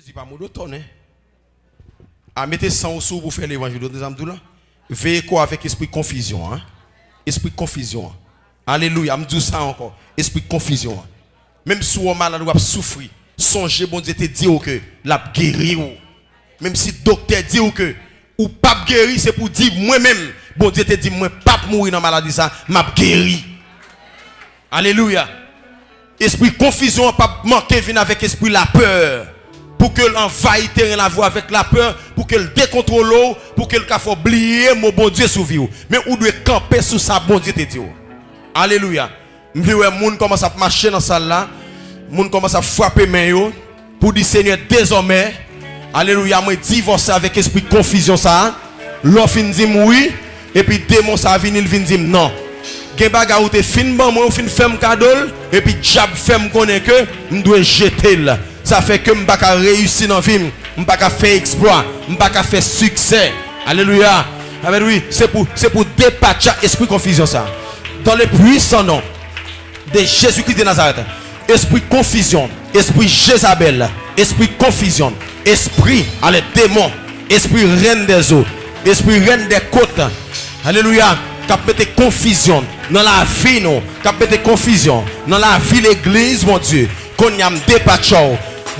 Jésus pas monotone. Hein? À mettre 100 sous pour faire l'évangile de Zamdoula. Veillez quoi avec esprit confusion. Hein? Esprit confusion. Alléluia. Je dis ça encore. Esprit confusion. Même si on malade ou souffrir, songez, bon Dieu te dit que la guéri ou. Même si le docteur dit que ou pas guéri, c'est pour dire moi-même, bon Dieu te dit moi pas mourir dans la maladie ça, m'a guéri. Alléluia. Esprit confusion pas manquer venir avec esprit la peur pour que l'envahisse la voix avec la peur, pour qu'elle décontrôle, pour qu'elle fasse oublier mon bon Dieu sous vie. Mais où doit camper sous sa bon Dieu. Alléluia. Je vois monde commence à marcher dans salle là, monde commence à frapper main pour dire Seigneur désormais Alléluia, moi divorce avec esprit de confusion ça. L'offre dit oui et puis démon ça vient il vient dire non. Gen baga ou te fin ban moi ou fin femme cadeau et puis diable fait me connaît que me dois jeter là. Ça fait que m'pa ka réussir dans vie, m'pa ka faire exploit, m'pa ka faire succès. Alléluia. Amen c'est pour pour dépatcher esprit confusion ça. Dans le puissant nom de Jésus-Christ de Nazareth. Esprit confusion, esprit Jézabel, esprit confusion, esprit, allez, démon, esprit reine des eaux, esprit reine des côtes. Alléluia. Mettre confusion dans la vie, non. Mettre confusion dans la vie, l'église, mon Dieu. Qu'on y a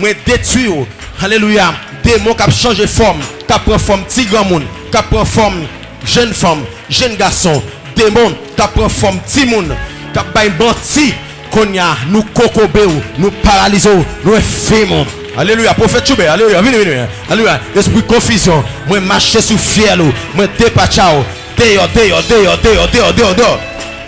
mwen detui yo. Aleluya. Démon qui a changé forme, qui a pris forme petit grand monde, qui a pris forme jeune femme, jeune garçon. Démon qui a pris forme petit monde, qui a pris bâti. Konya, nous cocobe, nous paralysons, nous effimons. Alléluia, prophète Choube, alléluia, venez, venez. Alléluia, esprit confusion, moi marcher sous fier, moi dépachao, dehors, dehors, dehors, dehors, dehors, dehors, dehors,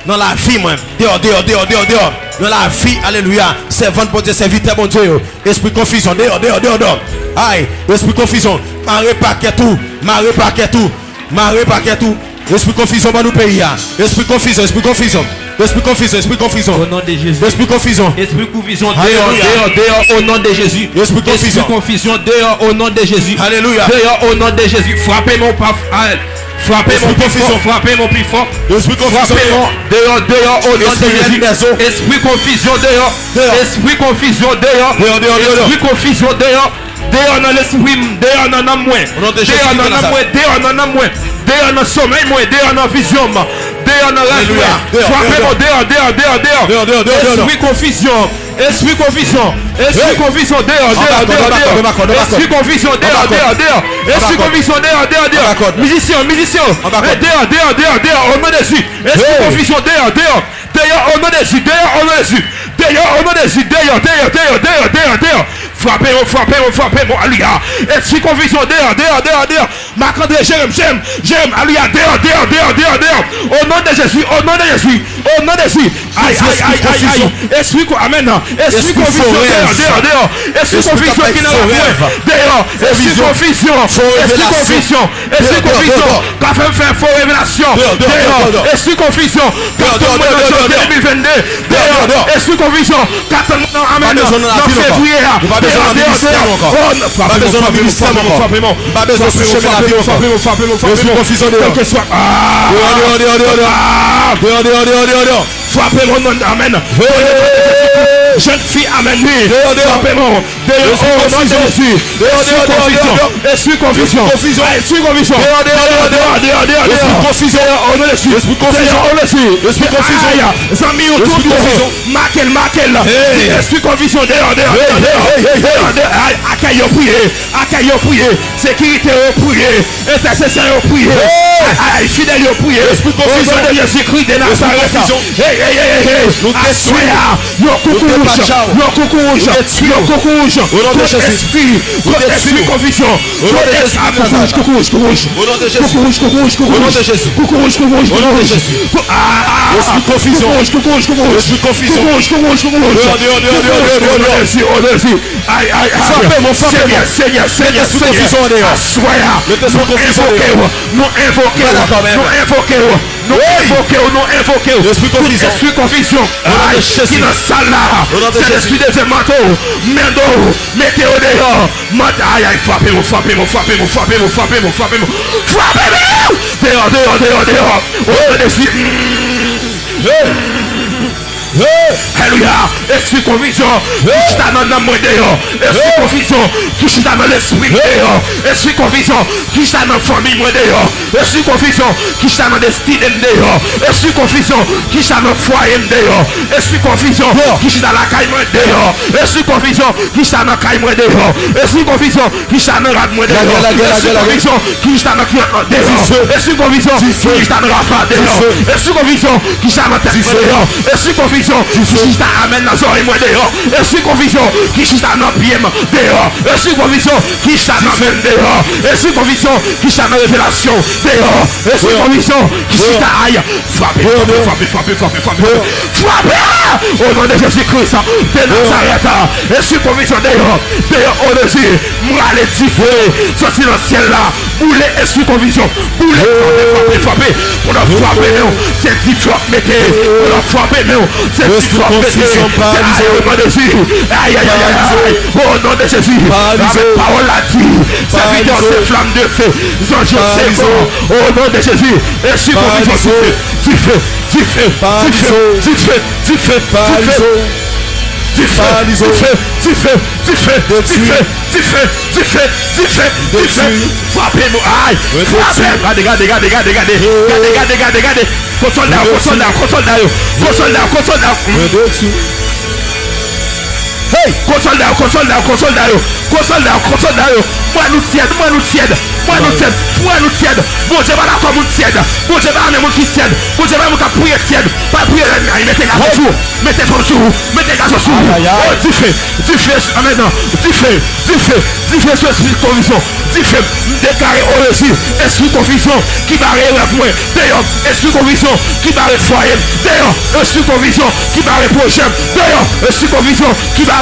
dans la vie, moi, dehors, dehors, dehors, dehors, dehors. dans la vie. Alléluia. Servante, bon Dieu, serviteur, bon Dieu. Esprit confusion. Dehors, dehors, dehors, dehors. Aïe. Esprit confusion. Marre paquet tout. Marre paquet tout. Marre paquet tout. Esprit confusion dans nous pays, esprit confusion, esprit confusion. Esprit confusion, esprit confusion. Au nom de Jésus. Esprit confusion. Esprit confusion, dehors, dehors, dehors, au nom de Jésus. Esprit confusion. confusion, dehors, au nom de Jésus. Alléluia. Dehors, au nom de Jésus. Frappez mon pas. Frappez mon plus confusion. fort. Frappez mon plus fort. Esprit confusion. Dehors, dehors, au nom de Jésus. Esprit confusion, dehors. Esprit confusion, dehors. Dehors, dehors, dehors. Esprit confusion, dehors. Dehors dans l'esprit, dehors dans moins. Dehors dans moins, dehors dans l'âme moins. Dehors dans le sommeil moins, dehors dans la vision. Dehors dans la. Dehors, Frappez mon dehors, dehors, dehors, dehors. Esprit confusion. Esprit confusion. Esprit confusion. Dehors, dehors, dehors, dehors. Esprit confusion. Dehors, dehors, dehors. Esprit confusion. Dehors, dehors, dehors. Musicien, musicien. Eh, Dehors, dehors, dehors, dehors. Au nom de Jésus. Esprit confusion. Dehors, dehors. Dehors, au nom de Jésus. Dehors, au nom de Jésus. Dehors, au nom de Jésus. Dehors, dehors, dehors, dehors, dehors, dehors. Frappez, moi frappez, moi frappez, moi Alléluia. Esprit confusion. Dehors, dehors, dehors, dehors. Marc-André, Jérôme, Jérôme, Jérôme, alléluia, dehors, dehors, dehors, dehors, dehors. Au nom de Jésus, au nom de Jésus, au nom de Jésus. Aïe, aïe, aïe, aïe, aïe. Esprit, amen. Esprit conviction, dehors, dehors, dehors. Esprit conviction qui n'a pas dehors. Esprit conviction, esprit conviction, esprit conviction. Qu'a fait faire faux révélation, dehors. Esprit conviction, qu'a tombé en 2022, dehors. Esprit conviction, qu'a tombé en amen. Non, février, dehors, dehors, dehors. Pas besoin de ministère encore. Pas besoin de ministère encore. Pas besoin de ministère encore. Dehors. Quel que soit. Ah. Dehors, dehors, dehors, dehors, dehors. Dehors, dehors, dehors, dehors, dehors. Frappez-moi, non, amen. Jeune fille, amen. lui. Dehors, nom de confusion. Confusion. confusion. conviction. Au nom de Jésus. Votre esprit conviction. Au nom de Jésus. Courage, courage, courage. Au nom de Jésus. Courage, courage, courage. Au Jesus, de Jésus. Courage, courage, courage. Au nom de Jésus. Esprit confusion. Courage, courage, courage. Esprit confusion. Courage, courage, courage. Au nom de Jésus. Au nom de Jésus. Aïe, aïe, aïe. Frappez mon frappez. Seigneur, Seigneur, Seigneur. Esprit confusion en dehors. Soyez. Le esprit confusion en dehors. Nous invoquons. Nous invoquons. Nous invoquons. Nous invoquons, nous invoquons. L'esprit confusion. L'esprit confusion. Qui dans salle là. C'est l'esprit de Zemato. Mendo. Mettez-le dehors. Aïe aïe. Frappez-moi, frappez-moi, frappez-moi, frappez-moi, frappez-moi, frappez-moi. Frappez-moi. Dehors, dehors, dehors, dehors. Oh, l'esprit. Hey. Alléluia. Esprit conviction. Touche ta dans moi dehors. Esprit conviction. Touche ta main l'esprit dehors. Esprit conviction. Touche ta main famille moi dehors. Esprit conviction. Touche ta main destinée dehors. Esprit conviction. Touche ta foyer dehors. Esprit conviction. Touche ta la caille moi dehors. Esprit conviction. Touche ta main caille moi dehors. Esprit conviction. Touche ta main rade moi dehors. Esprit conviction. Touche ta main cuillère dehors. Esprit conviction. Touche ta dehors. Esprit conviction. Touche ta tête dehors. Esprit conviction. conviction qui t'a amène dans son moi dehors. Et si conviction qui t'a dans pied dehors. Et si conviction qui t'a dans même dehors. Et si conviction qui t'a dans révélation dehors. Et si conviction qui t'a aille. Frappez, frappez, frappez, frappez, frappez. Frappez au nom de Jésus-Christ de Nazareth. Et si conviction dehors. Dehors au-dessus. Moi les diffuser. Sortir dans le ciel là. Bouler et si conviction. Bouler, frappez, frappez, frappez. On a frappé, non. C'est dit, frappez, mettez. On a frappé, non. ne confusion par de Jésus. Aïe, aïe, aïe, aïe, Au nom de Jésus. Parole à vie. Serviteur, ces flammes de feu. Au nom de Jésus. Et si confusion, tu fais, tu fais, tu fais, tu fais, tu fais, tu fais, tu. tu fais, tu fais, tu fais, tu fais, tu fais, tu fais, tu fais, tu fais, tu fais, frappez-nous, aïe, frappez-nous, regardez, regardez, regardez, regardez, regardez, regardez, regardez, consolidez, consolidez, consolidez, consolidez, consolidez, hey! Console là console là console là console là console là moi nous tienne moi nous tienne moi nous tienne moi nous tienne bon Dieu va là comme nous tienne bon Dieu va même qui tienne bon Dieu va nous prier tienne pas prier mettez la sur mettez sur mettez la sur oh tu fais tu fais maintenant tu fais tu fais tu fais ce esprit tu fais déclarer au récit esprit qui va réveiller d'ailleurs esprit conviction qui va réveiller d'ailleurs esprit qui va d'ailleurs esprit qui va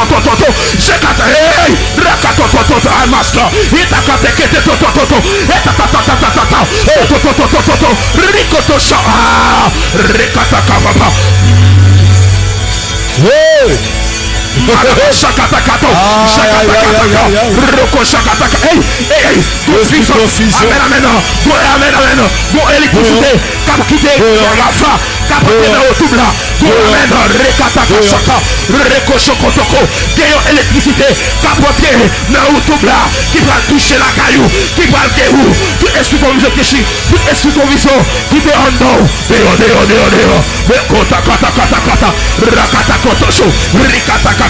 rakatototo zekata hey rakatototo amaska itakatekete totototo etatatatata etototototo rikotosha rikatakababa Hey! Shakatakata. Shakatakata. Roko shakataka. Hey, hey, hey. Go puissance. Amen, amen. Go, bon, amen, amen. Go électricité. Cap quitter. La fa. Cap quitter dans le tout là. Go, amen. Rekataka shaka. Reko shokotoko. Gayo électricité. Cap quitter dans le tout là. Qui va toucher la caillou. Qui va le guérou. Tout est sous conviction que je suis. Tout est sous conviction. Qui te en dos. Deo, deo, deo, deo. Kota, kata, kata, kata. Rakata, kotosho. Rikata, kata.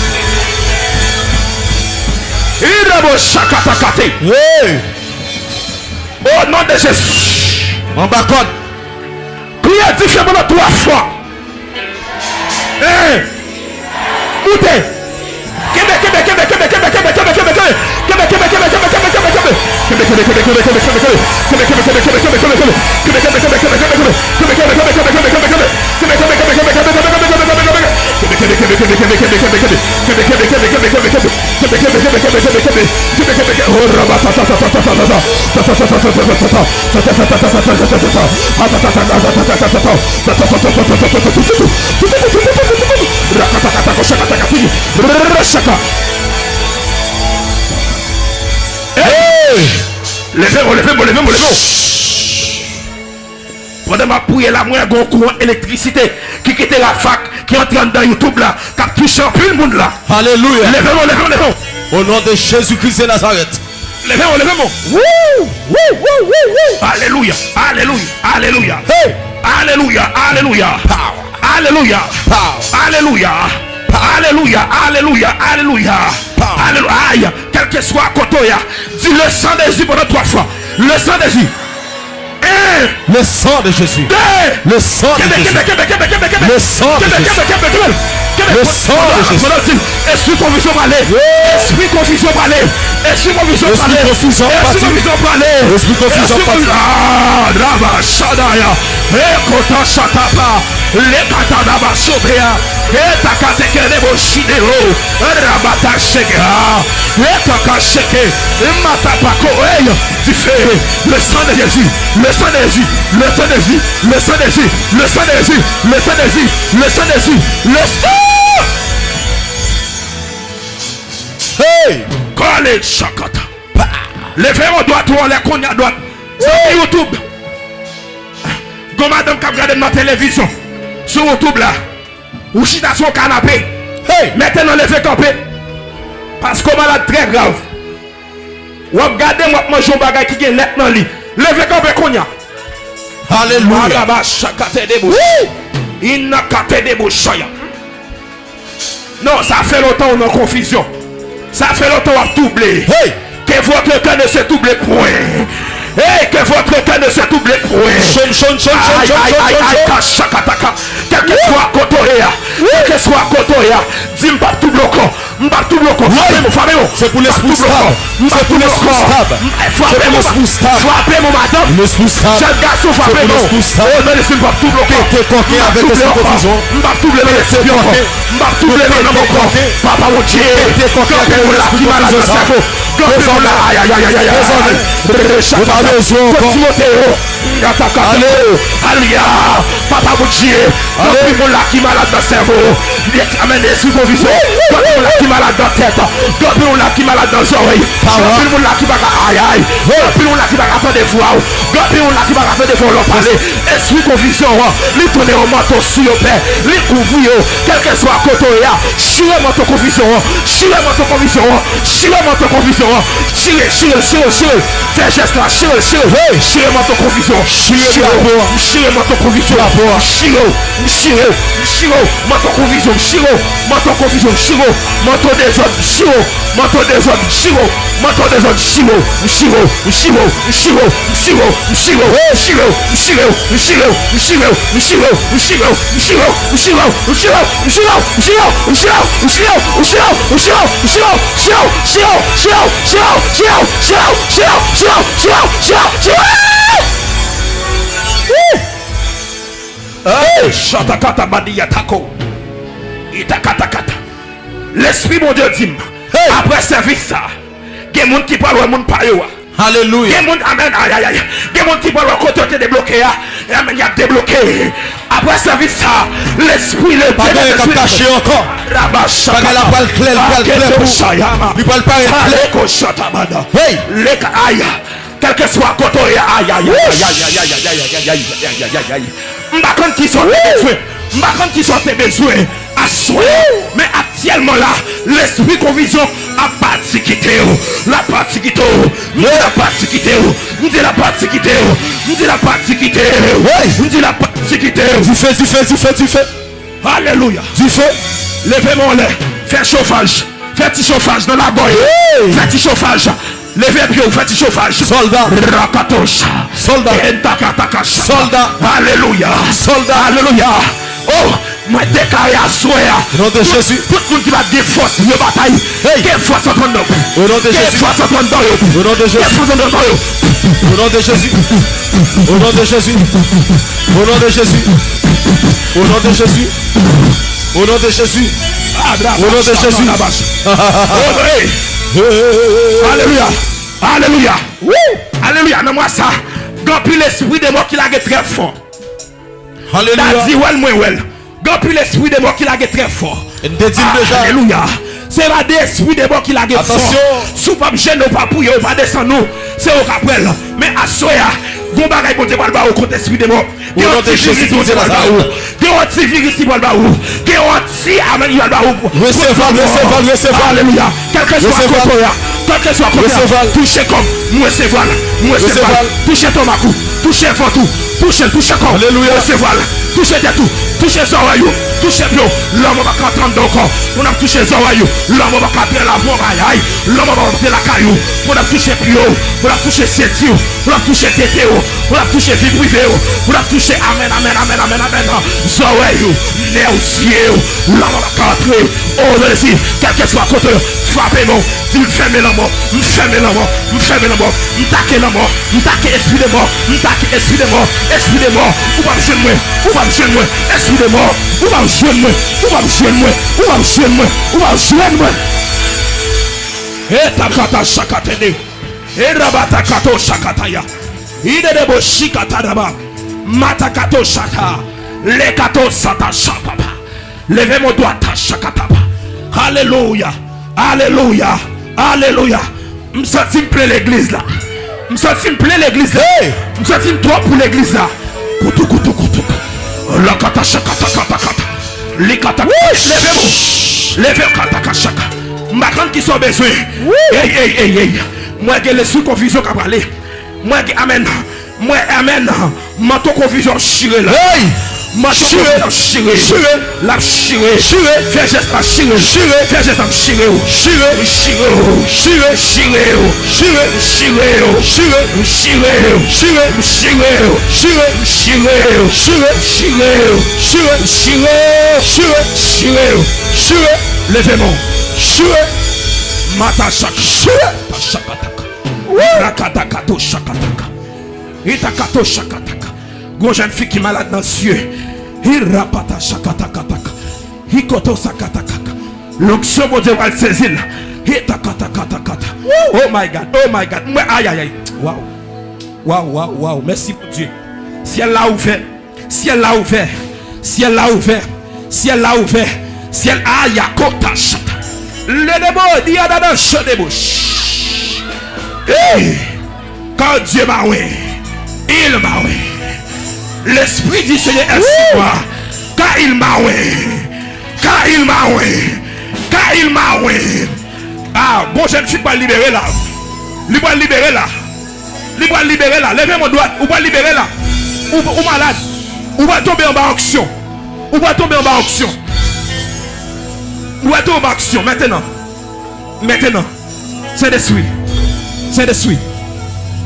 Oui. Au nom de Jésus. On va Priez différemment trois fois. Eh. Moutez. Kebe, kebe, kebe, kebe, kebe, kebe, kebe, kebe, kebe. Kebe, kebe, kebe, kebe, kebe, kebe, kebe. Kebe, kebe, kebe, kebe, kebe, kebe, kebe. Kebe, kebe, kebe, kebe, kebe, kebe, kebe. Kebe, kebe, kebe, kebe, kebe, kebe, kebe. Kebe, kebe. Shaka. Hey! Levez-moi, levez-moi, levez-moi, levez-moi. Pendant ma prière là, moi, j'ai un courant électricité qui quitte la fac, qui entre dans YouTube là, qui a touché un peu le monde là. Alléluia. Levez-moi, levez-moi, levez-moi. Au nom de Jésus-Christ de Nazareth. Levez-moi, levez-moi. Woo! Woo! Woo! Woo! Alléluia, Alléluia, Alléluia. Hey! Alléluia, Alléluia. Power! Alléluia. Power! Alléluia. Alléluia, Alléluia, Alléluia. Alléluia. Aïe, quel que soit Kotoya, dis le sang de Jésus pendant trois fois. Le sang de Jésus. Le sang de Jésus. Le sang de Jésus. Le sang de Jésus. Le sang de Jésus. Esprit confusion parler. Esprit confusion parler. Esprit confusion parler. Esprit confusion parler. Esprit confusion parti. Ah, Raba Shadaya. Ekota Shatapa. Lekata Daba Sobea. Etakate Kenebo Shidero. Rabata Shegea. Etaka Sheke. Matapako. Hey, du feu. Le sang de Jésus. Le sang de Jésus. Le sang de Jésus. Le sang de Jésus. Le sang de Jésus. Le sang de Jésus. Le sang de Jésus. Le sang. Hey! College Shakata. Levez en droite ou qu'on y a droite. Sur YouTube. Go madame qui regarde dans la télévision. Sur YouTube là. Ou chita sur le canapé. Hey! Maintenant levez campé. Parce qu'on malade très grave. Ou regardez moi manger un bagage qui est net dans lit. Levez campé qu'on y a. Alléluia. Non, ça fait longtemps on est en confusion. Ça fait longtemps on a doublé. Hey! Que votre cœur ne se double point. Et que votre cœur ne se double point. Quel que soit Kotoréa, quel que soit Kotoréa, dis pas tout bloquant. C'est pour. C'est pour les. C'est pour les spoustables. Frappez mon madame. Les spoustables. Jeune garçon, frappez mon. Oh, mais les spoustables tout bloqués. T'es coqué avec les. M'a tout blé, les spoustables. M'a tout blé, les spoustables. Papa, mon Dieu. T'es coqué avec les. Qui dans la qui dans qui qui qui Quel soit côté. Chirez-moi ton confusion. Chirez-moi ton confusion. Confusion. ó. Chile, Chile, Chile. xinga. Fecha as Chile. xinga, xinga, vem. Xinga, matou Chile, Xinga, Chile porra. Xinga, matou convicção. Chile, porra. Chile xinga, xinga. Matou convicção, xinga. Matou visão. Chile Matou desordem, Chile Matou desordem, Chile Matou desordem, xinga. Xinga, xinga, xinga, xinga, xinga. Xinga, xinga, xinga, xinga, xinga, xinga, xinga, xinga, xinga, xinga, xinga, xinga, xinga, xinga, xinga, xinga, xinga, xinga, xinga, xinga, Chou, chou, chou, chou, chou, chou, chou, chou Chatakata bandi yatako. Itakatakata. L'esprit mon dieu dim Apre servis sa Gen moun ki palwe moun payo wa. Parlent, des gens qui parlent. Il y Alléluia. a des gens amen aïe aïe aïe. Il y a des gens qui parlent côté tu es débloqué ah. Et amen il y a débloqué. Après service ça, l'esprit le Pas de l'esprit- caché encore. Rabashaka. Pas de la parle claire, parle claire pour- Shayama. Il parle pas clair. Aleko shatabada. Hey. Leka aïe. Quel que soit côté aïe aïe aïe aïe aïe aïe aïe aïe aïe aïe aïe aïe aïe aïe aïe. M'bakon qui sont tes besoins. M'bakon qui sont tes besoins à soi. Mais actuellement là, l'esprit confusion a parti quitté. La partie quitté. Nous la partie quitté. Nous dit la partie quitté. Nous dit la partie quitté. Nous dit la partie quitté. Du feu, du feu, du feu, du feu. Alléluia. Du feu. Levez mon lait. Fais chauffage. Fais petit chauffage dans la boîte. Fais petit chauffage. Levez bien, faites chauffage. Soldat. Rakatosh. Soldat. Soldat. Alléluia. Soldat. Alléluia. Oh, moi déclaré à. Au nom de Jésus. Tout le monde qui va des forces de bataille. Hey. Quelle force en de Au nom de Jésus. force en train de Au nom de Jésus. force en train de Au nom de Jésus. Au nom de Jésus. Au nom de Jésus. Au nom de Jésus. Au nom de Jésus. Au nom de Jésus. Oh. Alléluia. Alléluia. Alléluia. Non, moi ça. Gampi l'esprit de moi qui l'a très fort. Alléluia. dit well, moi well. Gopi l'esprit de mort qui l'a très fort. Alléluia. C'est pas l'esprit de mort qui l'a fort. Sous pas gêne pas pour pas descend nous. C'est au rappel. Mais à soya, gon bagay bon Dieu pas au esprit de mort. Gon anti-virus bon Dieu pas pas Recevez, recevez, Quelque soit contre quel que soit contre hein. hein. touchez comme moi c'est voilà, moi c'est Recevez. voilà, touchez ton macou, touchez fort tout, touchez, touchez comme, Alléluia. voilà, touchez tes tout, touché Zorayo, touché Pio, l'homme va entendre encore. On a touché Zorayo, l'homme va capter la voix, l'homme va capter la caillou. On a touché Pio, on a touché Sétio, on a touché Tétéo, on a touché vie privée, on a touché Amen, Amen, Amen, Amen, Amen. Né au ciel, l'homme va. Oh, je le dis, quel que soit côté, frappez-moi, si vous fermez la mort, fermez la mort, de mort, de mort, de mort. Et takata shakatene, et rabata kato ide de le kato sata shapapa, levez mon doigt ta shakatapa, alléluia, alléluia, alléluia, senti me plaît l'église là, me senti me plaît l'église là, senti me trop pour l'église là, koutou koutou koutou, la kata kata kata, les kata, levez-moi, levez kata kata ma grande qui sont besoin, hey hey hey hey, moi j'ai les sous confusion qui parler, moi j'ai amen, moi amen, manteau confusion chiré là. Hey! Chiré. chiré, Chiré. la chiré, Chiré. fais geste à chiré, Chiré. fais geste à chiré, Chiré. chiré, Chiré. chiré, Chiré. chiré, Chiré. chiré, Chiré. chiré, Chiré. chiré, Chiré. chiré, Chiré. chiré, Chiré. chiré, Chiré. levez-moi, Chiré. mata shaka, Chiré. shakataka, rakatakato shakataka, itakato shakataka, gros jeune fille qui est malade dans les yeux, irapata shakatakataka, hikoto sakatakaka, l'onction mon Dieu va le saisir, oh my God, oh my God, aïe aïe aïe, waouh, waouh, waouh, waouh, merci mon Dieu, ciel l'a ouvert, ciel l'a ouvert, ciel l'a ouvert, ciel l'a ouvert, ciel aïe, kota shaka, le démon, diadana, chadebouche. Hey! Quand Dieu m'a oué, il m'a oué. L'Esprit du Seigneur est sur moi. Car il m'a oué. Car il m'a oué. Car il m'a oué. Ah, bon, je ne suis pas libéré là. Libre libéré là. Libre libéré là. Levez mon doigt. Ou pas libéré là. Ou, ou malade. Ou va tomber en bas action. Ou va tomber en bas action. Ou va tomber en bas action. Maintenant. Maintenant. C'est des suites. C'est des suites.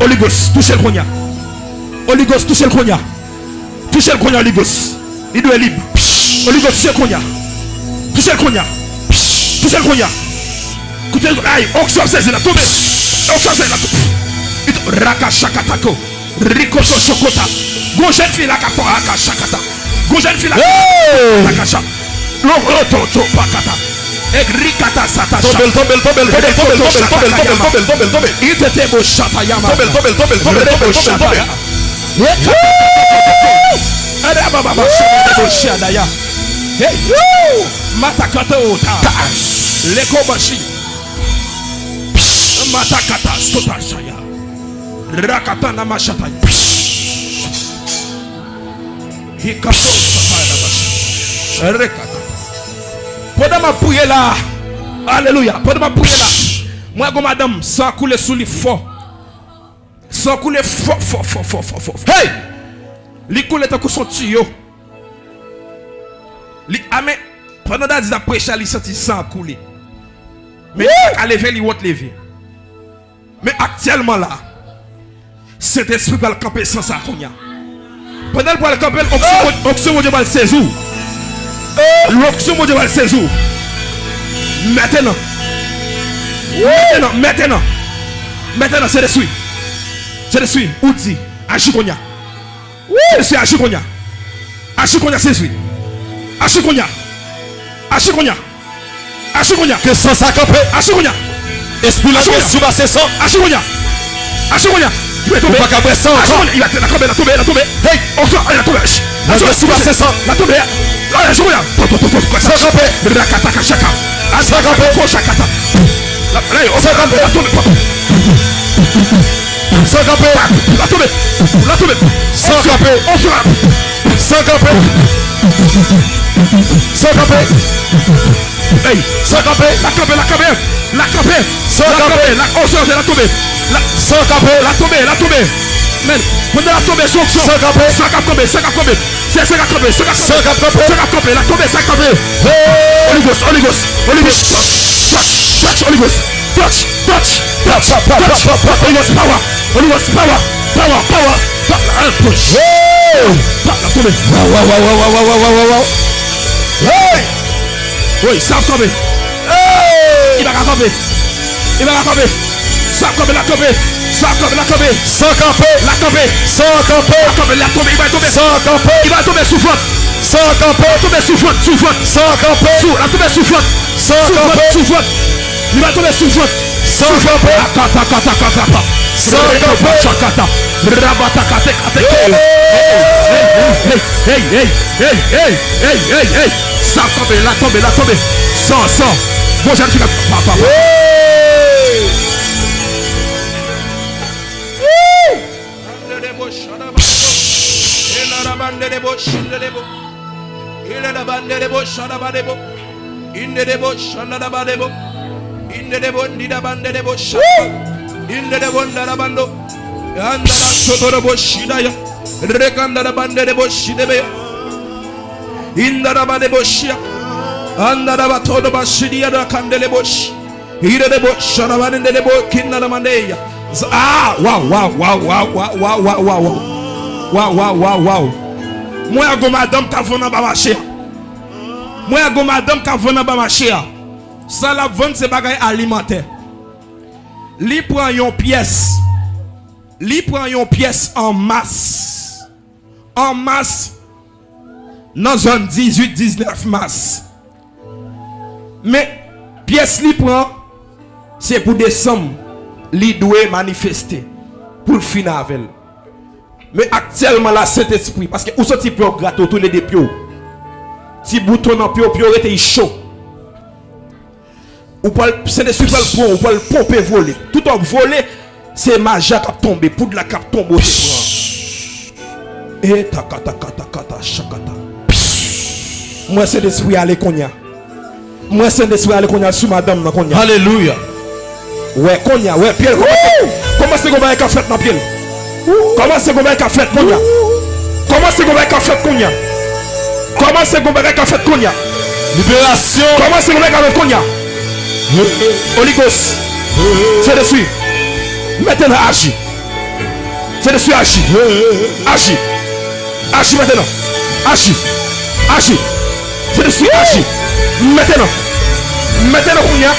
Holy Ghost, touchez le cognac. Holy Ghost, touchez le cognac. Touchez le cognac, Holy Ghost. Il doit être libre. Holy Ghost, touchez le cognac. Touchez le cognac. Touchez le cognac. Touchez le cognac. Aïe, onction saisi la tombe. Onction saisi la tombe. Raka shakatako. Rikoto shokota. Go jeune fille la kapo raka shakata. Go jeune fille la Hey! Rakasha. Loroto to pakata. Egrikata sata Tombel, tombel, tombel, tombel, tombel, tombel, tombel, tombel, tombel, tombel, tombel. Itete bo shata yama. Lekobashi ah, bah, bah, Matakata Stotashaya Rakatana Mashataya Hikato Satana Rekata. Podama Puyela. Alléluia Podama Puyela. Moi comme madame sans couler sous les fonds Sans couler fort fort fort fort fort fort Hey! Li koule tan kou son tuyo. Li ah, ame, pendant da diz aprecha li senti san koule. Men ak a leve li wot leve. Men aktyelman la, se te sou bal kampe san sa konya. Pendant pou al kampe, oksyon moun de bal sezou. L'oksyon moun de bal sezou. Metenan. Metenan, metenan. Metenan se de sui. Se de sui, ou di, anjou konya. Oui, c'est Ashikonya. Ashikonya, c'est lui. Ashikonya. Ashikonya. Ashikonya. Que sans s'accamper. Ashikonya. Esprit la question va cesser. Ashikonya. Ashikonya. Il va tomber. Il va tomber. Il va tomber. Il va tomber. On sort. Il va tomber. La question va cesser. Il va tomber. La kataka chaka. S'accamper. S'accamper. On. Il camper. La tomber. La tomber. Sans camper. On frappe. Sans camper. Sans camper. Hey, sans camper. La camper, la camper. La camper. Sans camper. La on change, la tomber. Sans camper. La tomber, la tomber. Men, mwen de la tombe sou aksyon Sè kapè, sè kap kombe, sè kap kombe Sè sè kap kombe, sè kap kombe Sè kap kombe, la tombe, sè kap Oligos, oligos, oligos Chak, chak, chak, oligos touch. Touch, touch, touch, touch. Holy Ghost power, Holy Ghost power, power, power. Pa, la push. Pa, la tombe. Waouh, waouh, waouh, waouh, waouh, waouh, waouh, waouh. Hey! Ça va tomber. Hey! Il va tomber. Il va tomber. Ça va tomber, la tomber. Ça va tomber, la tomber. Sans camper, La tomber. sans camper, La tomber, la tomber. Il va tomber. sans camper, Il va tomber sous flotte. sans camper, tomber sous flotte, sous flotte. sans camper, Sous, la tomber sous flotte. sans camper, sous flotte. Il va tomber sous votre. Sans camper. Akata, kata, kata. Sans camper. Chakata. Rabata, kate, kate. Hey, hey, hey, hey, hey, hey, hey, hey. Ça tombe, là tombe, là tombe. Sans, sans. Bon, j'aime tu vas. Papa. Il est la bande de Bosch, à la bande de Bosch, il est de Bosch, à la bande de j'ai un petit gars. Papa, papa. Hey! Ah, waouh, waouh, waouh, waouh, waouh, waouh, waouh, waouh. Waouh, waouh, waouh, waouh. Moi, je madame qui a vendu dans marché. Moi, je madame qui a vendu dans marché. Ça la vente ces bagages alimentaires. Li prend une pièce. Li prend une pièce en masse. En masse. Dans zone 18, 19 masse. Mais pièce li c'est pour décembre. Li doit manifester. Pour le final avec. Mais actuellement, la Saint-Esprit, parce que où sont-ils pour gratter tous les deux pio? Si bouton en pio, pio était chaud. Ou pas le prendre, ou pas le pomper voler. Tout en voler, c'est magie qui a tombé, pour de la cap tombe au Et ta kata kata kata shakata. Moi, Saint-Esprit allez konya. Moi, Saint-Esprit allez konya sous madame dans konya. Alléluia. Ouais, konya, ouais, Pierre, comment comment c'est qu'on va faire fait dans Pierre? Comment c'est qu'on va faire konya? Comment c'est qu'on va faire konya? Comment c'est qu'on va faire fait konya? Libération. Comment c'est qu'on va faire konya? Holy Ghost, c'est dessus. Maintenant, agis. C'est dessus, agis. Agis. Agis maintenant. Agis. Agis. C'est dessus, agis. Maintenant. Maintenant, konya.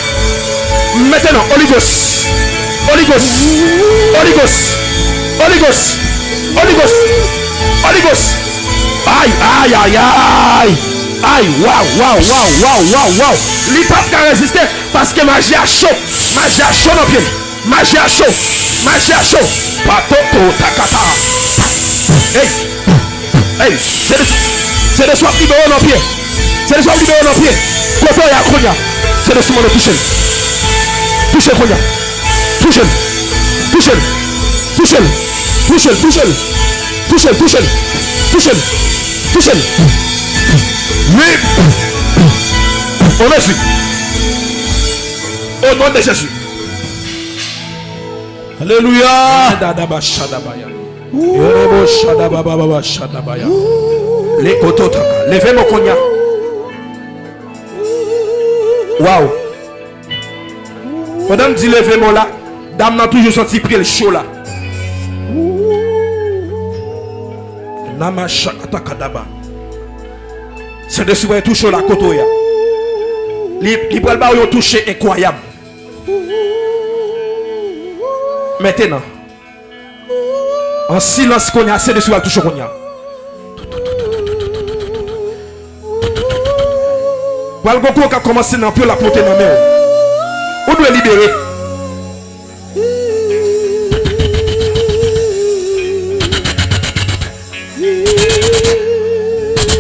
Maintenant, Holy Ghost. Holy Ghost. Holy Ghost. Holy Ghost. Holy Ghost. Holy Ghost. Aïe, aïe, aïe, aïe. Aïe, waouh, waouh, waouh, waouh, waouh, waouh. Li pas qu'à résister parce que magie a chaud. Magie a chaud dans le pied. Magie a chaud. Magie a chaud. Patoto takata. Hey. Hey, c'est de, libéré dans le pied. C'est de libéré dans le pied. Côté ya konya. C'est de sous le toucher. Touchez konya. Touchez. Touchez. Touchez. Oui. On est. Au nom de Jésus. Alléluia. Les Levez mon cognac. Waouh. Madame dit levez moi là. Dame n'a toujours senti pris le chaud là. C'est de souvent tout chaud la kotoya. Il va un toucher incroyable. Maintenant, en silence, qu'on a assez de soi, toucher qu'on a. Il va a commencé à la porter dans la mer. On doit libérer.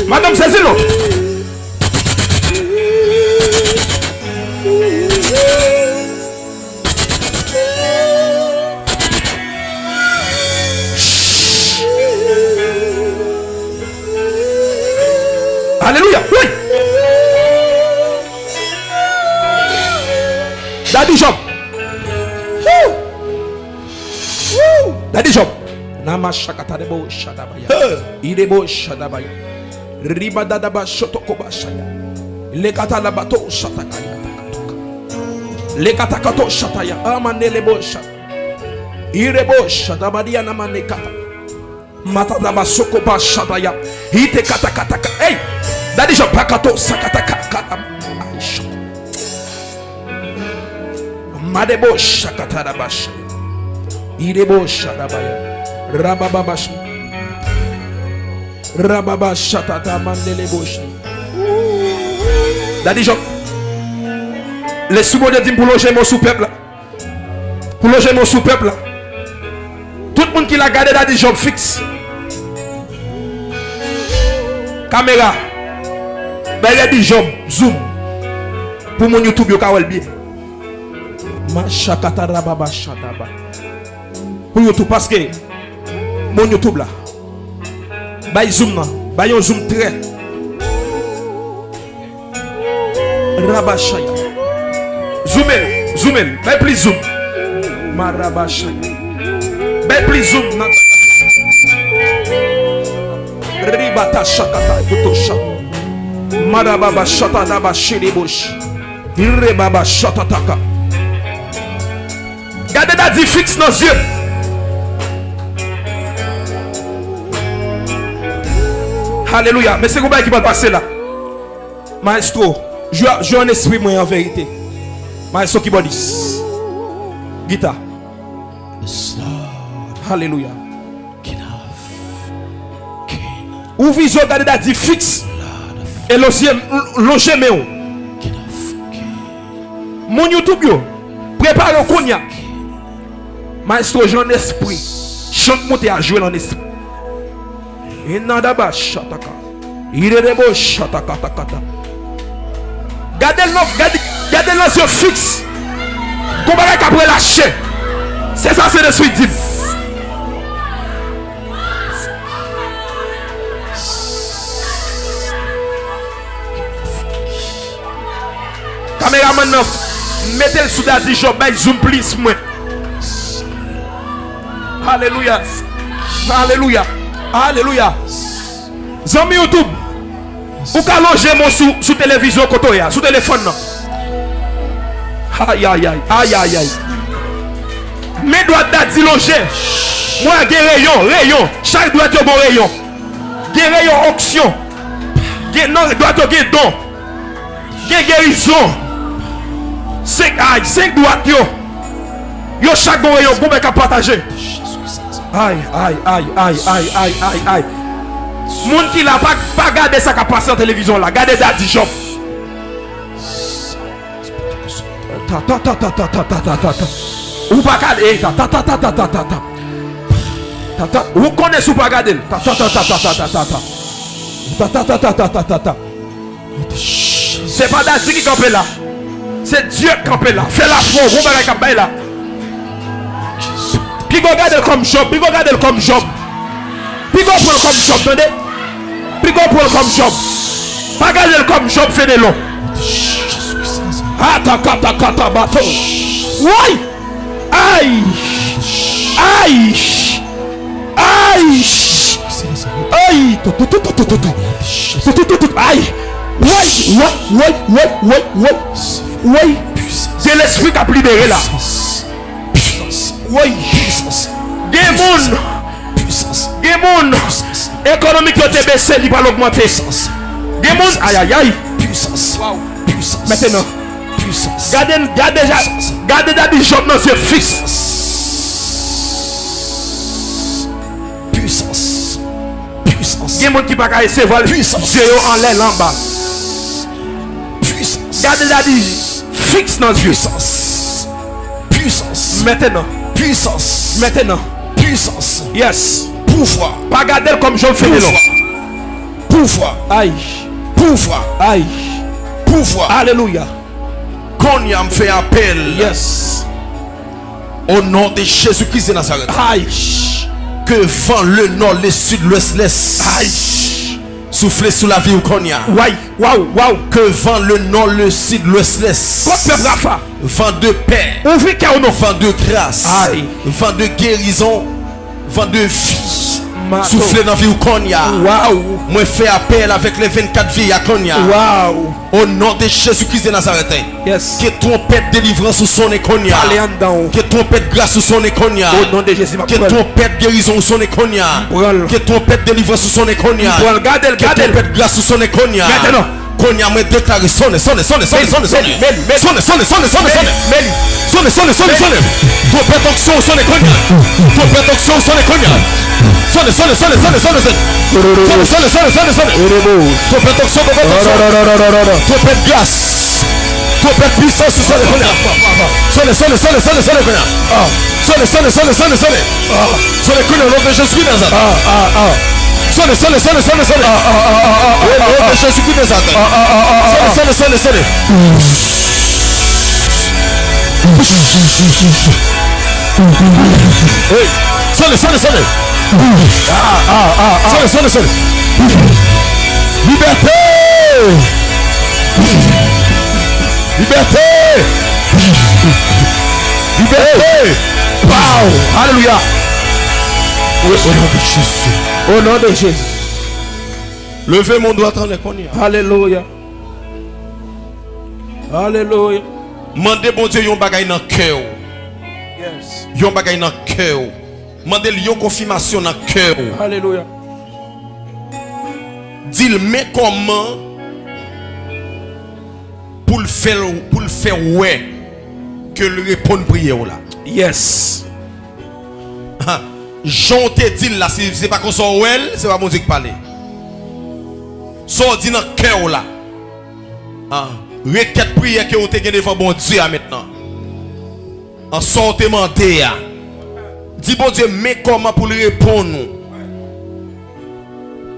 Madame Zazilo. the bishop. Woo. Woo. The bishop. Nama shakatarebo shadabaya. Irebo shadabaya. Riba dadaba shotokoba shaya. Lekata labato shatakaya. Lekata kato shataya. Amanelebo shat. Irebo shadabadia namanekata. matadaba sokoba shabaya hite katakataka ei dadisha pakato sakataka katama Madebo shakata rabashaya. Irebo shadabaya. Rabababash. Rababa shatata mandelebo shay. Daddy Job. Les sous-modèles disent pour loger mon sous-peuple. Pour loger mon sous-peuple. Tout le monde qui l'a gardé Daddy Job fixe. Caméra. Ben Daddy Job zoom. Pour mon YouTube yo kawel bien. Pour YouTube parce que mon YouTube là. Bay zoom. Bay un zoom très. Rabashaya. Zoom in, zoom. Bay plus zoom. Marabashaya. Bay plus zoom. Ribata shakata kutosha. Marababa shata daba shiribush. Irebaba shatataka. Gardez Gade dadi fix nos ye. Aleluya. Mè se kou bè ki bè l'pase la. Maestro, jwè an espri mwen an verite. Maestro ki bò dis. Gita. Aleluya. Ou vizo gade dadi fix. E loje mè ou. Moun YouTube yo. Prepare ou konya. Maestro, j'ai un esprit. Chante monter à jouer dans l'esprit. Inadaba shataka. Irerebo shataka takata. Gardez l'offre, gardez gardez l'offre fixe. Qu'on va qu'après lâcher. C'est ça, c'est le suite dit. Caméraman 9, mettez le sous-dadis, je vais zoom plus moi. Alléluia. Alléluia. Alléluia. Zami YouTube. Ou ka loger mon sous sous télévision koto ya, sous téléphone. Aïe aïe aïe aïe aïe aïe. Mais doit daddy loger. Moi gen rayon, rayon. Chaque doit yo bon rayon. Gen rayon auction. Gen non yo gen don. Gen guérison. 5 aïe, 5 doit yo. Yo chaque bon rayon bon ben ka partager. Aïe, aïe, aïe, aïe, aïe, aïe, aïe, aïe. Moun qui l'a pas, pas gardé ça qui a passé en télévision là. Gardez Daddy Job. Ta ta ta ta ta ta ta ta ta ta. Ou pas garder ta ta ta ta ta ta ta ta. Ta ta. Ou connaissez ou pas garder ta ta ta ta ta ta ta ta ta. Ta ta ta ta ta ta ta ta. C'est Dieu qui campe là. Fais la foi. Vous bagay campe là. Puis garde comme Job, puis go garde comme Job. Puis go prendre comme Job, attendez. Puis go prendre comme Job. Pas garder comme Job fait des longs. Ata kata kata bateau. Oui. Aïe. Aïe. Aïe. Aïe. Aïe. Oui, oui, oui, oui, oui, oui. Oui. C'est l'esprit qui a libéré là. Oui, Jesus. Gen moun. Gen moun. Ekonomik yo te bese li pa l'augmente. Gen moun. Aïe, aïe, aïe. Puissance. Wow. Puissance. Maintenant. Puissance. Gardez, gardez, gardez Daddy Job dans ses fils. Puissance. Puissance. Gen moun ki pa ka eseval. Puissance. Zé yo en lè l'en bas. Puissance. Gardez Daddy fixe dans Dieu. Puissance. Puissance. Maintenant. Puissance. maintenant, Puissance. yes. Pouvoir. Pas garder comme fait de Pouvoir. Pouvoir. Aïe, Pouvoir. aïe. Pouvoir. Alléluia. Qu'on y a fait appel Yes. au nom de Jésus-Christ de Nazareth. Aïe. Que vent le nord, le sud, l'ouest, l'est. Aïe. Souffler sous la vie au Konya. Waouh, waouh, waouh. Que vent le nord, le sud, peuple Rafa. Vent de paix. Vent de grâce. Vent de guérison. vent de vie, Mato. souffler dans la vie ou Konya. Waouh. Moi, fais appel avec les 24 vies à Konya. Au nom de Jésus-Christ de Nazareth. Yes. Que trompette délivrance sous son Konya. Que trompette grâce sous son Konya. Au nom de Jésus, Que trompette guérison sous son Konya. Que trompette délivrance sous son Konya. Que trompette grâce sous son Konya. Konya m'a déclaré sonne, sonne, sonne, sonne, sonne, sonne. Sonne, sonne, sonne, sonne, sonne. Sonne, sonne, sonne, sonne. Sonne sonne. Sonne, sonne, sonne, sonne, sonne, sonne. Sonne, sonne, sonne, sonne, sonne. Sonne, sonne, sonne, sonne, sonne. Sonne, sonne, sonne, sonne, sonne. Sonne. Sonne, sonne, sonne, sonne, sonne. Nom de Jésus de Nazareth. Sonne, sonne, sonne, sonne. Hey, sonne, sonne, sonne. Sonne, sonne, sonne. sole, sole, sole, sole, sole, sole. Sole, sole, sole, sole, sole. Topet oxogo, topet Topet gas. Topet puissance, sole, kuna. Sole, sole, sole, sole, sole, kuna. Sole, sole, sole, sole, sole. Sole, kuna, au nom de Jésus Nazareth. Sole, sole, sole, sole, sole. Au nom de Jésus Nazareth. Sole, sole, sole, sole. Hey, sole, sole, sole. Liberté. Liberté. Liberté. Wow. Alléluia. Au nom de Jésus. Au nom de Jésus. Levez mon doigt en connaît. Alléluia. Alléluia. Mandez bon Dieu yon bagay dans cœur. Yes. Yon bagay dans cœur. Mandez yon confirmation dans cœur. Alléluia. Dis-le mais comment pour le faire pour le faire ouais que le répondre prière là? Yes. Ah, Jean te dit là, c'est c'est pas qu'on soit well, c'est pas mon Dieu qui parle. So dit dans le cœur là. Ah, requête prière que vous gagné devant bon Dieu ah, maintenant. En sorte demandé. Di bon Diyo men koman pou li repon nou.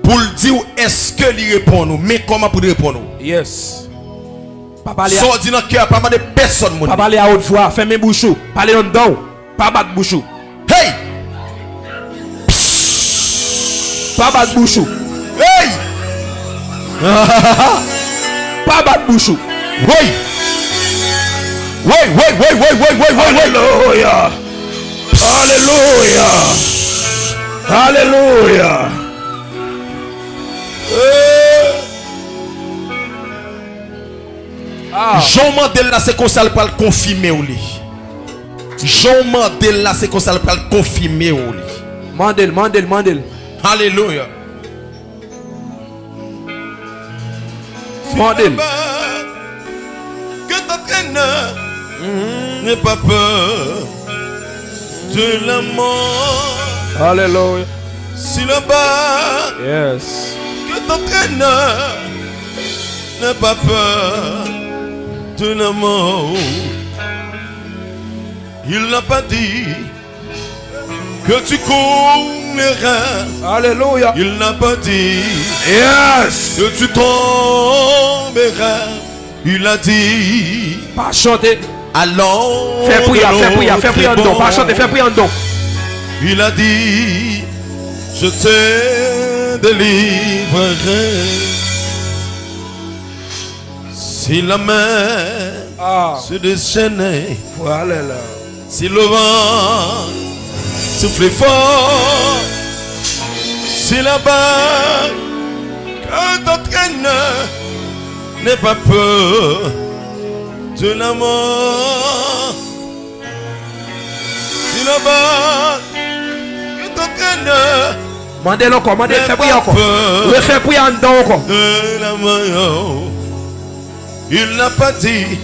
Pou li di ou eske li repon nou. Men koman pou li repon nou. Yes. Sò di nan kè, pa man de person moun. Pa pale a od fwa, fèmè bouchou. Pale yon don, pa bat bouchou. Hey! Pa bat bouchou. Hey! pa bat bouchou. Wey! Wey, wey, wey, wey, wey, wey, wey, wey. Hallelujah! Alléluia. Alléluia. Ah. Jean Mandela, c'est comme ça le le confirmer ou li. Jean Mandela, c'est comme ça le le confirmer ou li. Mandel, mandel, mandel. Alléluia. Mandel. Que t'entraîne, n'aie pas peur de la mort. Alléluia. Si là-bas, Yes. que t'entraîne, n'aie pas peur de la mort. Il n'a pas dit que tu courras. Alléluia. Il n'a pas dit Yes. que tu tomberas. Il a dit Pas chanter. Allons. Fais prière, fais prière, fais prière en dedans. Pas chanter, fais prière en dedans. Il a dit je te délivrerai. Si la main Ah. se déchaînait, Voilà là. si le vent soufflait fort, si la barque que t'entraîne n'est pas peur de la mort. Si la barque que t'entraîne Mandel encore, mandel, n'est fais pas encore. peur Refais prière en dedans encore. de la mort, il n'a pas dit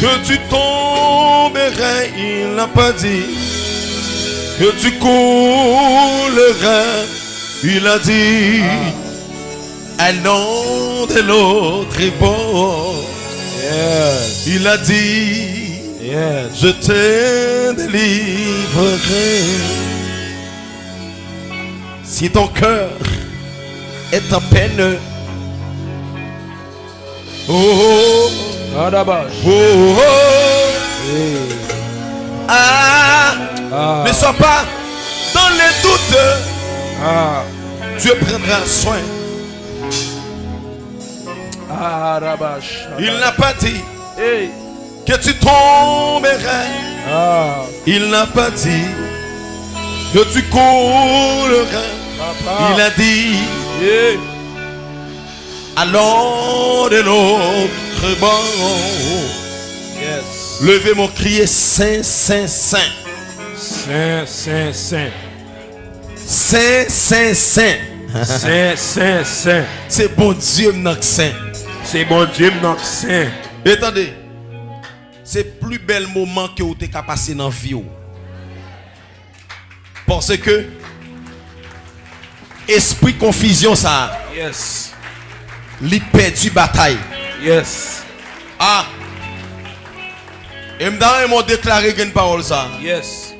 que tu tomberais, il n'a pas dit que tu coulerais, il a dit allons de l'autre bord, Yes. il a dit Yes. je te délivrerai. Si ton cœur est en peine, oh, oh, Adabash. oh, oh, ah, Ah. ne sois pas dans les doutes, Ah. Dieu prendra soin. Il n'a pas dit que tu tomberais, Ah. il n'a pas dit que tu couleras. Papa. Il a dit, allons de banc. Yes. Levez mon crier Saint, Saint, Saint. Saint, Saint, Saint. Saint, Saint, Saint. Saint, Saint, Saint. C'est bon Dieu, Saint. C'est bon Dieu, notre Saint. Attendez, c'est plus bel moment que vous avez passé dans la vie. ou. Parce que, esprit confusion, ça, Yes. il perdu bataille. Yes. Ah! Et m'dans m'ont déclaré une parole ça. Yes.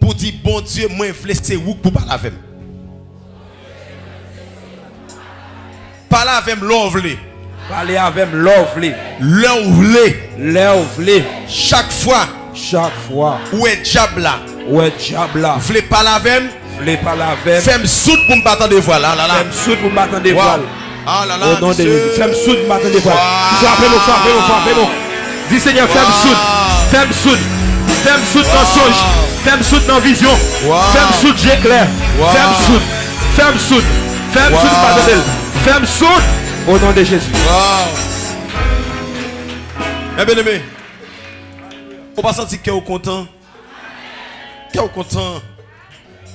Pour dire, bon Dieu, moi, je laisser où pour parler avec moi. Parler avec moi, l'envler. Parlez avec lovely. L'envler. Lovely. Chaque fois Chaque fois. où est diable là, Ouais, diable là? voulez parler avec Voulez parler avec. fais-moi soute pour me battre de voix là, là, là. Fais-moi soute pour m'attendre des Wow. voiles. Ah là là, Au nom de. Jésus. Fais-moi soute pour m'attendre des voiles. Wow. Frappez-nous, frappez-nous, frappez-nous. Dis Seigneur, fais-moi soute. Fais-moi soute. Fais-moi soute dans songe. Fais-moi soute dans vision. Fais-moi soute, j'éclaire. Fais-moi soute. Fais-moi soute. Fais-moi soute. Fais-moi soute. Au nom de Jésus. Wow. Eh bien aimé, on pas sentir que vous content. Que vous content.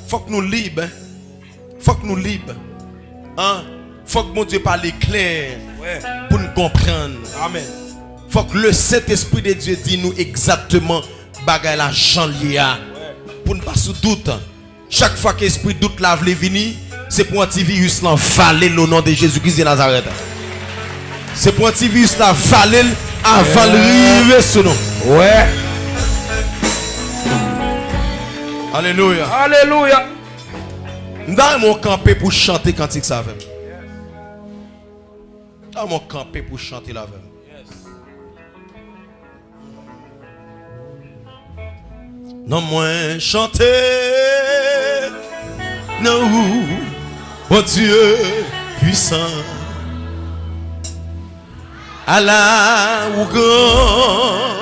Faut que nous libres. hein. Faut que nous libres. Hein? Faut que mon Dieu parle clair Ouais. pour nous comprendre. Amen. Faut que le Saint-Esprit de Dieu dit nous exactement bagay la Jean lié pour ne pas sous doute. Chaque fois que l'esprit doute lave les vini, c'est pour un petit virus là valer le nom de Jésus-Christ de Nazareth. C'est pour un petit virus là valer avant de arriver sur nous. Ouais. Alléluia. Alléluia. Dans mon campé pour chanter cantique ça avec. Dans mon campé pour chanter la avec. Non moins chanter. Non, oh Dieu puissant. Allah ou grand.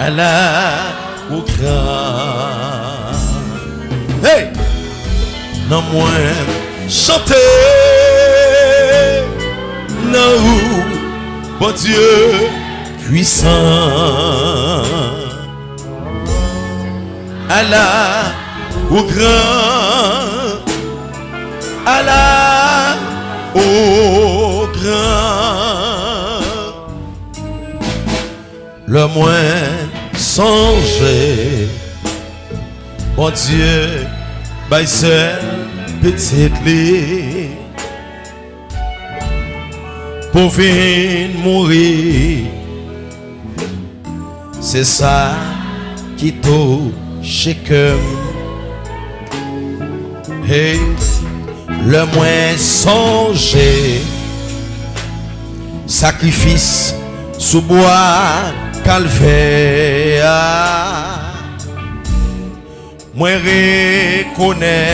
Allah ou grand. Hey! Non moins chanter. Non, bon Dieu puissant. Allah au grand. Allah au grand. Le moins songer. Bon Dieu, by cette petite lit. Pour venir mourir. C'est ça qui touche que Hey, le moins songer sacrifice sous bois calvaire. Moi reconnaître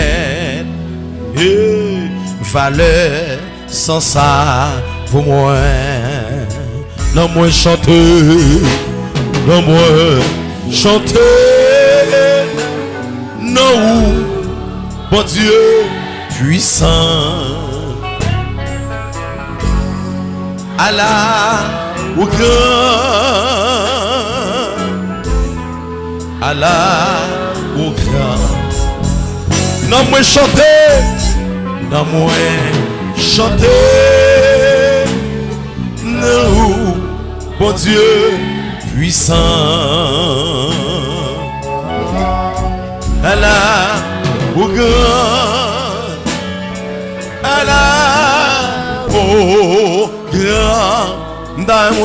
valeur sans ça pour moi. Non moi chanter non moi chanter non bon Dieu puissant. Allah au grand. Allah au grand. Non chanter. Non chanter. Non bon Dieu puissant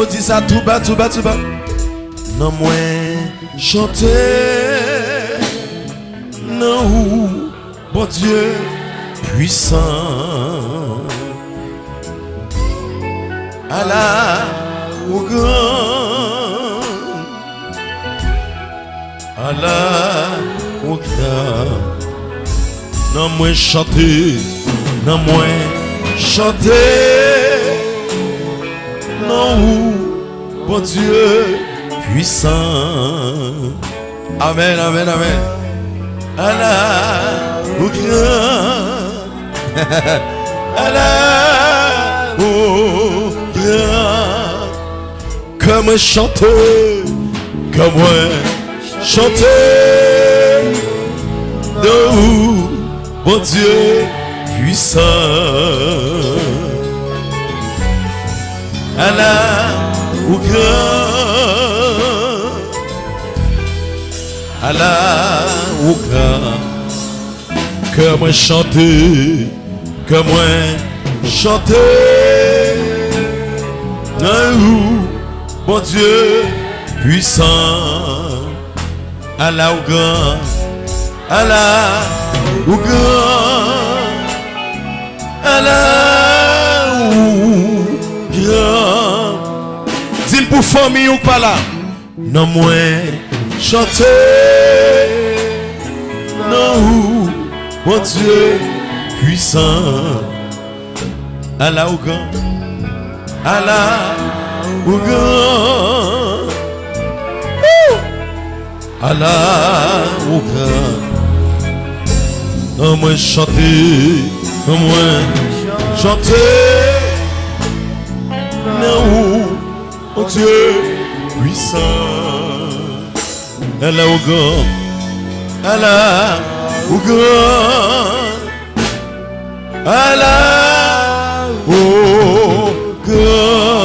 dit ça tout bas, tout bas, tout bas. Non moi chanter Non bon Dieu puissant. Allah au grand Allah au grand Non moi chanter Non moi chanter Non bon Dieu puissant Amen, amen, amen. Allah, au grand. Allah, au grand. Comme chanter, comme moi, chanter. De où, bon Dieu puissant. Allah, Allah. Que moi chanter, que moi chanter. Où, bon Dieu puissant. Allah, au grand. Allah, au grand. Pour famille ou pas là. Non, moi, chanter. Non, mon Dieu puissant. Allah, au grand. Allah, au grand. Allah, au grand. Non, moi, chanter. Non, moi, chanter. Non, mon Dieu puissant. Elle est au grand. Elle est au grand. Elle est au grand.